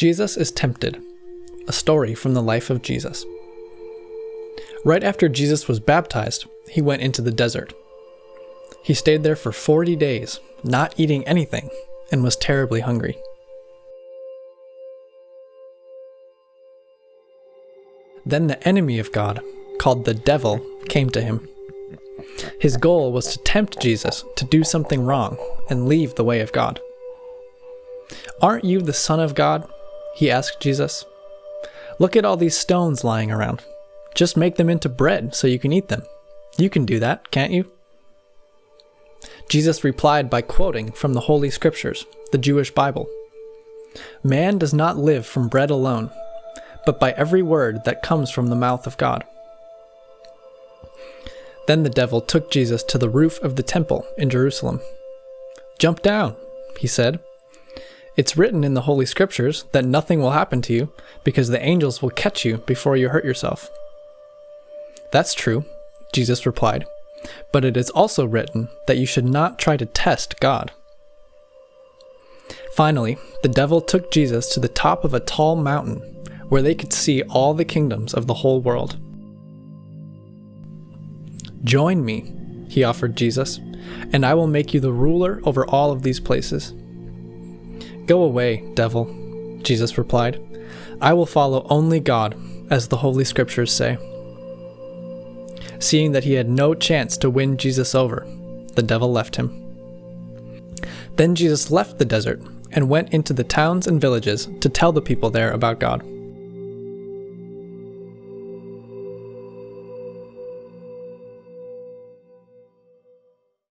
Jesus is tempted, a story from the life of Jesus. Right after Jesus was baptized, he went into the desert. He stayed there for 40 days, not eating anything, and was terribly hungry. Then the enemy of God, called the devil, came to him. His goal was to tempt Jesus to do something wrong and leave the way of God. Aren't you the Son of God? He asked Jesus. Look at all these stones lying around. Just make them into bread so you can eat them. You can do that, can't you? Jesus replied by quoting from the Holy Scriptures, the Jewish Bible. Man does not live from bread alone, but by every word that comes from the mouth of God. Then the devil took Jesus to the roof of the temple in Jerusalem. Jump down, he said. It's written in the Holy Scriptures that nothing will happen to you because the angels will catch you before you hurt yourself. That's true, Jesus replied, but it is also written that you should not try to test God. Finally, the devil took Jesus to the top of a tall mountain where they could see all the kingdoms of the whole world. Join me, he offered Jesus, and I will make you the ruler over all of these places. Go away, devil, Jesus replied. I will follow only God, as the Holy Scriptures say. Seeing that he had no chance to win Jesus over, the devil left him. Then Jesus left the desert and went into the towns and villages to tell the people there about God.